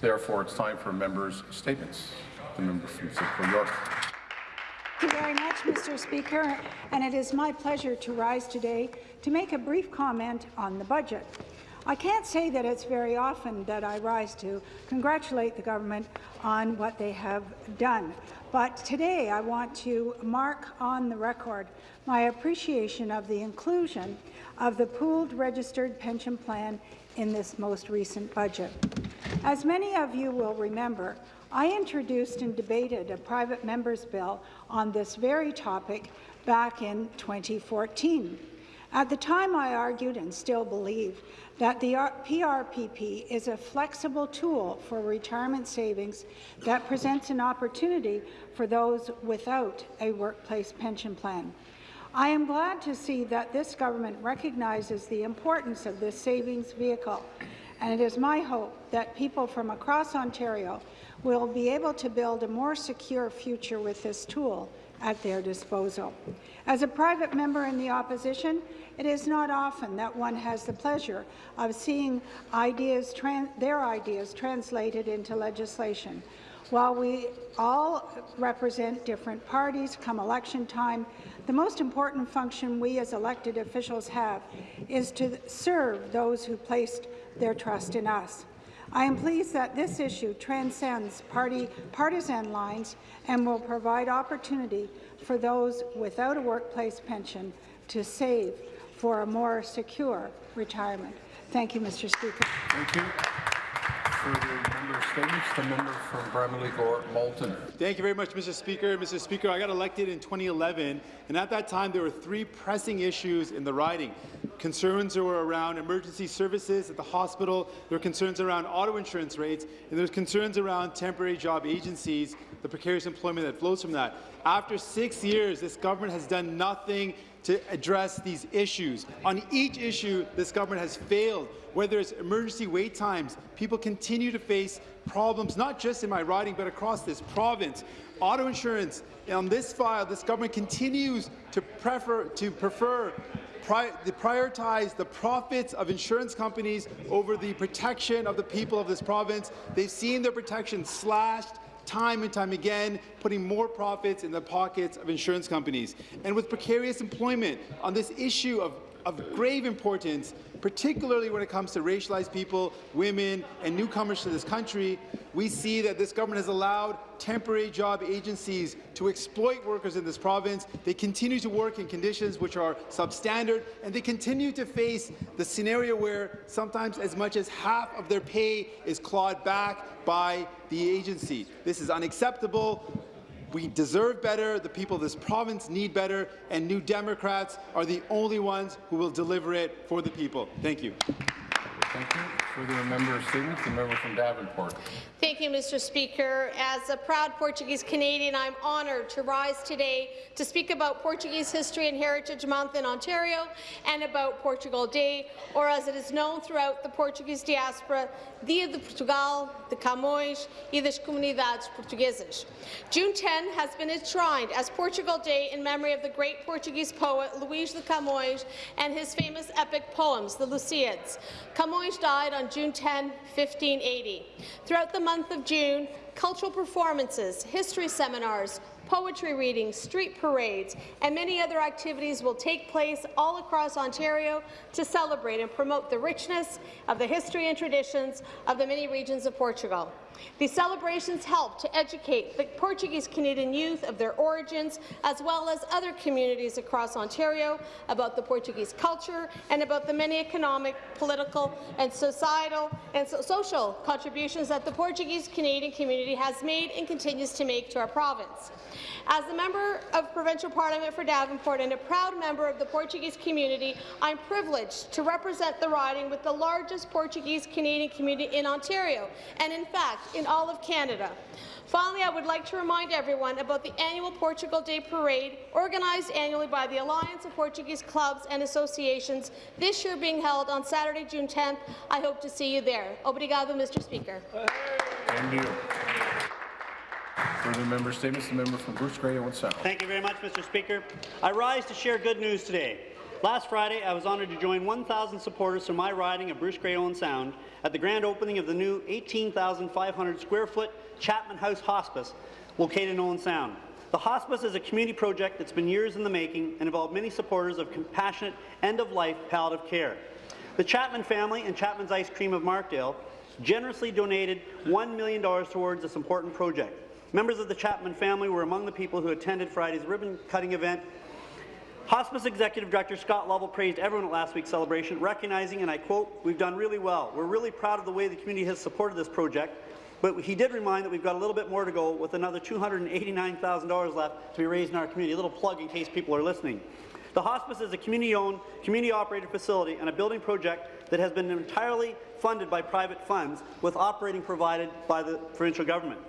Therefore, it's time for members' statements. The member from Simcoe York. Thank you very much, Mr. Speaker, and it is my pleasure to rise today to make a brief comment on the budget. I can't say that it's very often that I rise to congratulate the government on what they have done, but today I want to mark on the record my appreciation of the inclusion of the pooled registered pension plan in this most recent budget. As many of you will remember, I introduced and debated a private member's bill on this very topic back in 2014. At the time, I argued and still believe that the PRPP is a flexible tool for retirement savings that presents an opportunity for those without a workplace pension plan. I am glad to see that this government recognizes the importance of this savings vehicle, and it is my hope that people from across Ontario will be able to build a more secure future with this tool at their disposal. As a private member in the opposition, it is not often that one has the pleasure of seeing ideas their ideas translated into legislation. While we all represent different parties come election time, the most important function we as elected officials have is to serve those who placed their trust in us. I am pleased that this issue transcends party partisan lines and will provide opportunity for those without a workplace pension to save for a more secure retirement. Thank you, Mr. Speaker. Thank you The member from Bramalea Gore Malton. Thank you very much, Mr. Speaker. Mr. Speaker, I got elected in 2011, and at that time there were three pressing issues in the riding. Concerns were around emergency services at the hospital, there were concerns around auto insurance rates, and there were concerns around temporary job agencies, the precarious employment that flows from that. After six years, this government has done nothing to address these issues. On each issue, this government has failed whether it's emergency wait times, people continue to face problems, not just in my riding, but across this province. Auto insurance, on this file, this government continues to prefer, to prefer Pri prioritize the profits of insurance companies over the protection of the people of this province. They've seen their protection slashed time and time again, putting more profits in the pockets of insurance companies. And with precarious employment, on this issue of, of grave importance, particularly when it comes to racialized people, women, and newcomers to this country, we see that this government has allowed temporary job agencies to exploit workers in this province. They continue to work in conditions which are substandard, and they continue to face the scenario where sometimes as much as half of their pay is clawed back by the agency. This is unacceptable. We deserve better, the people of this province need better, and New Democrats are the only ones who will deliver it for the people. Thank you. Thank you. Further member statements. The member from Davenport. Thank you, Mr. Speaker. As a proud Portuguese Canadian, I'm honoured to rise today to speak about Portuguese History and Heritage Month in Ontario and about Portugal Day, or as it is known throughout the Portuguese diaspora, Dia de Portugal, de Camões e das Comunidades Portuguesas. June 10 has been enshrined as Portugal Day in memory of the great Portuguese poet Luís de Camões and his famous epic poems, the Lusíads. Camões died on June 10, 1580. Throughout the month of June, cultural performances, history seminars, poetry readings, street parades, and many other activities will take place all across Ontario to celebrate and promote the richness of the history and traditions of the many regions of Portugal. These celebrations help to educate the Portuguese Canadian youth of their origins, as well as other communities across Ontario, about the Portuguese culture and about the many economic, political, and societal and so social contributions that the Portuguese Canadian community has made and continues to make to our province. As a member of Provincial Parliament for Davenport and a proud member of the Portuguese community, I'm privileged to represent the riding with the largest Portuguese Canadian community in Ontario, and in fact, in all of Canada. Finally, I would like to remind everyone about the annual Portugal Day Parade, organized annually by the Alliance of Portuguese Clubs and Associations, this year being held on Saturday, June 10th. I hope to see you there. Obrigado, Mr. Speaker. Thank you. Further member statements. The member from Bruce Grey, Owen Sound. Thank you very much, Mr. Speaker. I rise to share good news today. Last Friday, I was honoured to join 1,000 supporters from my riding of Bruce Grey Owen Sound at the grand opening of the new 18,500 square foot Chapman House Hospice located in Owen Sound. The hospice is a community project that's been years in the making and involved many supporters of compassionate end-of-life palliative care. The Chapman family and Chapman's Ice Cream of Markdale generously donated $1 million towards this important project. Members of the Chapman family were among the people who attended Friday's ribbon-cutting event Hospice Executive Director Scott Lovell praised everyone at last week's celebration, recognizing, and I quote, we've done really well. We're really proud of the way the community has supported this project, but he did remind that we've got a little bit more to go with another $289,000 left to be raised in our community. A little plug in case people are listening. The hospice is a community-owned, community-operated facility and a building project that has been entirely funded by private funds, with operating provided by the provincial government.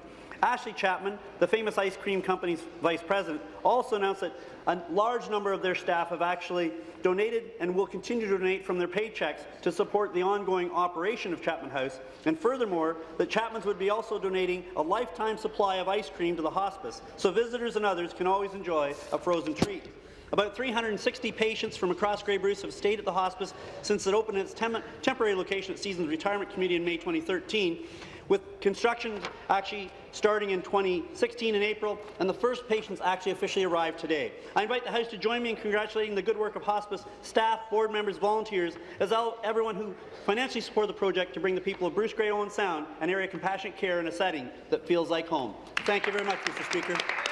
Ashley Chapman, the famous ice cream company's vice president, also announced that a large number of their staff have actually donated and will continue to donate from their paychecks to support the ongoing operation of Chapman House, and furthermore, that Chapman's would be also donating a lifetime supply of ice cream to the hospice, so visitors and others can always enjoy a frozen treat. About 360 patients from across Grey Bruce have stayed at the hospice since it opened its tem temporary location at Seasons Retirement Community in May 2013, with construction actually starting in 2016 in April, and the first patients actually officially arrived today. I invite the House to join me in congratulating the good work of hospice staff, board members, volunteers, as well everyone who financially supported the project to bring the people of Bruce Grey Owen Sound an area of compassionate care in a setting that feels like home. Thank you very much, Mr. Speaker.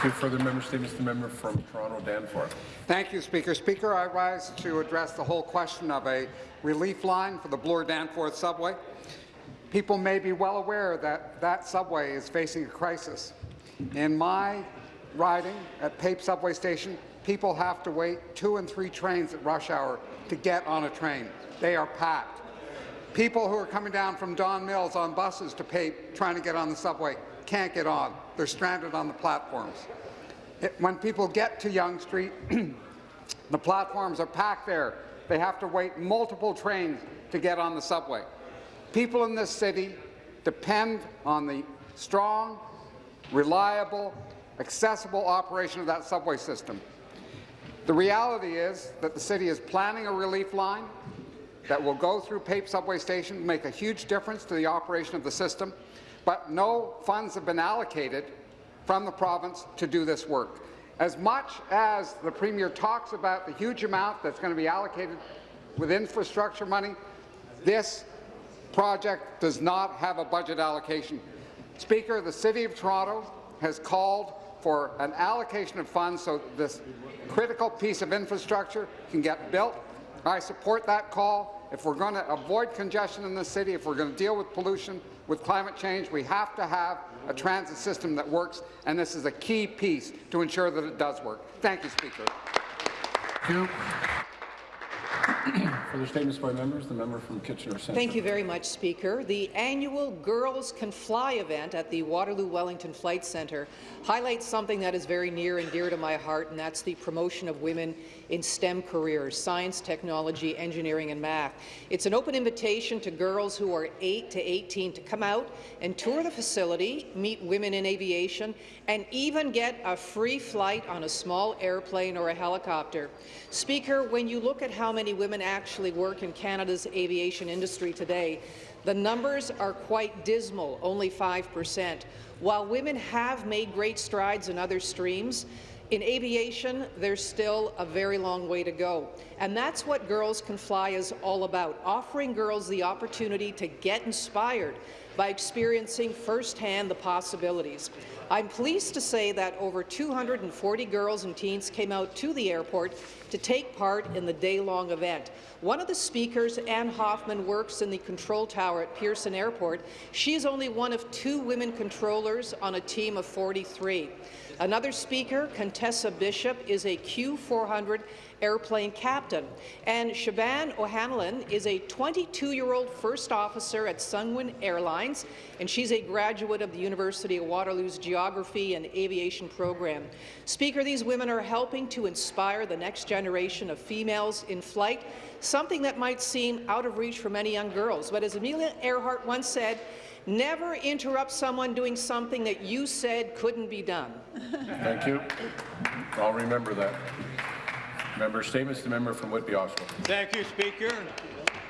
Two further member statements. The member from Toronto Danforth. Thank you, Speaker. Speaker, I rise to address the whole question of a relief line for the Bloor Danforth subway. People may be well aware that that subway is facing a crisis. In my riding at Pape subway station, people have to wait two and three trains at rush hour to get on a train. They are packed. People who are coming down from Don Mills on buses to Pape trying to get on the subway can't get on. They're stranded on the platforms. It, when people get to Yonge Street, the platforms are packed there. They have to wait multiple trains to get on the subway. People in this city depend on the strong, reliable, accessible operation of that subway system. The reality is that the city is planning a relief line that will go through Pape subway station, make a huge difference to the operation of the system, but no funds have been allocated from the province to do this work. As much as the Premier talks about the huge amount that's going to be allocated with infrastructure money, this project does not have a budget allocation. Speaker, the City of Toronto has called for an allocation of funds so this critical piece of infrastructure can get built. I support that call. If we're going to avoid congestion in the city, if we're going to deal with pollution, with climate change, we have to have a transit system that works, and this is a key piece to ensure that it does work. Thank you, Speaker. Thank you. Further statements by members. The member from Kitchener Centre. Thank you very much, Speaker. The annual Girls Can Fly event at the Waterloo Wellington Flight Centre highlights something that is very near and dear to my heart, and that's the promotion of women in STEM careers, science, technology, engineering and math. It's an open invitation to girls who are 8 to 18 to come out and tour the facility, meet women in aviation, and even get a free flight on a small airplane or a helicopter. Speaker, when you look at how many women actually work in Canada's aviation industry today, the numbers are quite dismal, only 5 percent. While women have made great strides in other streams, in aviation, there's still a very long way to go. And that's what Girls Can Fly is all about, offering girls the opportunity to get inspired by experiencing firsthand the possibilities. I'm pleased to say that over 240 girls and teens came out to the airport to take part in the day-long event. One of the speakers, Ann Hoffman, works in the control tower at Pearson Airport. She is only one of two women controllers on a team of 43. Another speaker, Contessa Bishop, is a Q400 airplane captain. And Siobhan O'Hanlon is a 22-year-old first officer at Sunwing Airlines, and she's a graduate of the University of Waterloo's Geography and Aviation program. Speaker, these women are helping to inspire the next generation of females in flight, something that might seem out of reach for many young girls. But as Amelia Earhart once said, never interrupt someone doing something that you said couldn't be done. Thank you. I'll remember that. Member statements, the member from Whitby Oshawa. Thank you, Speaker.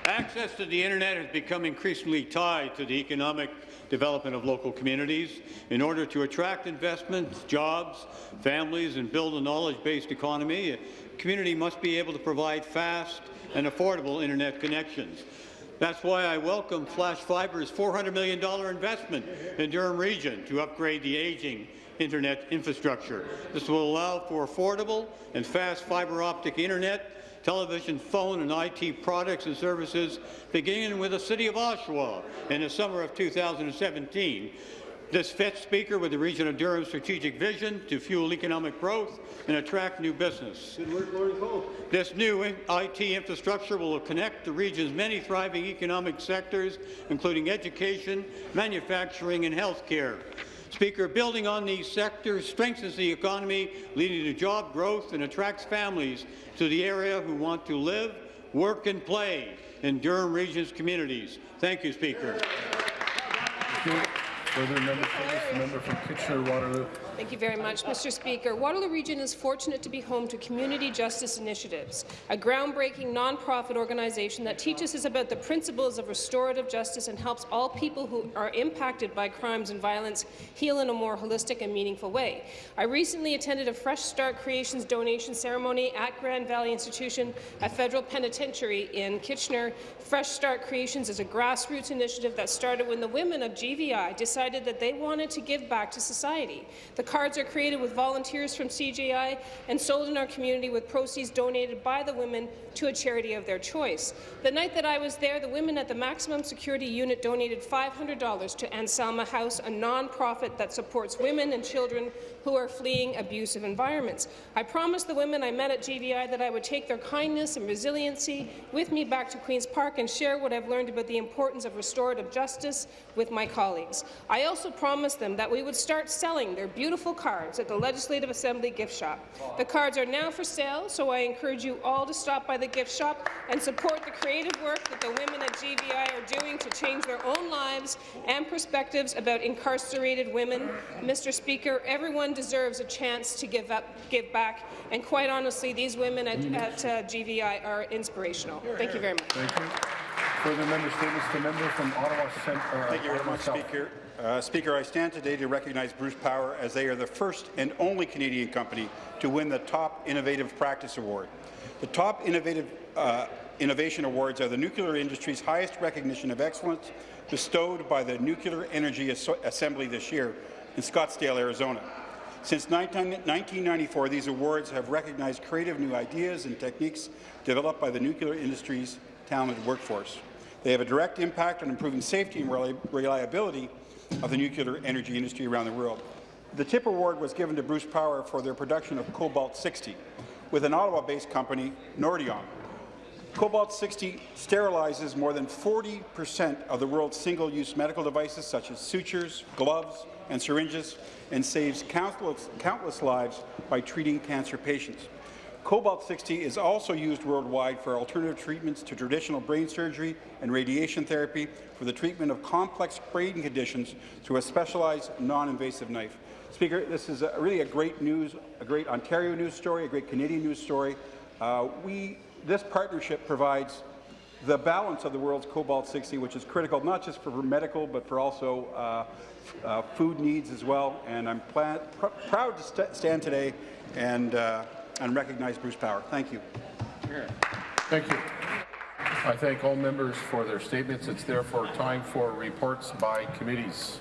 Access to the internet has become increasingly tied to the economic development of local communities. In order to attract investment, jobs, families, and build a knowledge-based economy, a community must be able to provide fast and affordable internet connections. That's why I welcome Flash Fiber's $400 million investment in Durham Region to upgrade the aging internet infrastructure. This will allow for affordable and fast fibre optic internet, television, phone and IT products and services, beginning with the City of Oshawa in the summer of 2017. This fits, Speaker, with the Region of Durham's strategic vision to fuel economic growth and attract new business. This new IT infrastructure will connect the region's many thriving economic sectors, including education, manufacturing and health care. Speaker, building on these sectors strengthens the economy, leading to job growth and attracts families to the area who want to live, work and play in Durham Region's communities. Thank you, Speaker. Further member member from Kitchener-Waterloo. Thank you very much, Mr. Speaker. Waterloo Region is fortunate to be home to Community Justice Initiatives, a groundbreaking nonprofit organization that teaches us about the principles of restorative justice and helps all people who are impacted by crimes and violence heal in a more holistic and meaningful way. I recently attended a Fresh Start Creations donation ceremony at Grand Valley Institution, a federal penitentiary in Kitchener. Fresh Start Creations is a grassroots initiative that started when the women of GVI decided that they wanted to give back to society. The cards are created with volunteers from CJI and sold in our community with proceeds donated by the women to a charity of their choice. The night that I was there, the women at the Maximum Security Unit donated $500 to Anselma House, a nonprofit that supports women and children who are fleeing abusive environments. I promised the women I met at GVI that I would take their kindness and resiliency with me back to Queen's Park and share what I've learned about the importance of restorative justice with my colleagues. I also promised them that we would start selling their beautiful cards at the Legislative Assembly gift shop. The cards are now for sale, so I encourage you all to stop by the gift shop and support the creative work that the women at GVI are doing to change their own lives and perspectives about incarcerated women. Mr. Speaker, everyone deserves a chance to give up, give back, and quite honestly, these women at, at uh, GVI are inspirational. Thank you very much. Thank you. Further member statements, the member from Ottawa Centre. Thank you very much, Speaker. Uh, Speaker, I stand today to recognize Bruce Power as they are the first and only Canadian company to win the Top Innovative Practice Award. The Top Innovative uh, Innovation Awards are the nuclear industry's highest recognition of excellence bestowed by the Nuclear Energy As Assembly this year in Scottsdale, Arizona. Since 1994, these awards have recognized creative new ideas and techniques developed by the nuclear industry's talented workforce. They have a direct impact on improving safety and reliability of the nuclear energy industry around the world. The TIP Award was given to Bruce Power for their production of Cobalt-60 with an Ottawa-based company, Nordion. Cobalt-60 sterilizes more than 40 percent of the world's single-use medical devices such as sutures, gloves and syringes and saves countless, countless lives by treating cancer patients. Cobalt-60 is also used worldwide for alternative treatments to traditional brain surgery and radiation therapy for the treatment of complex brain conditions through a specialized non-invasive knife. Speaker, this is a, really a great news, a great Ontario news story, a great Canadian news story. Uh, we, this partnership provides the balance of the world's cobalt-60, which is critical not just for medical, but for also uh, uh, food needs as well. And I'm pr proud to st stand today and, uh, and recognize Bruce Power. Thank you. Thank you. I thank all members for their statements. It's therefore time for reports by committees.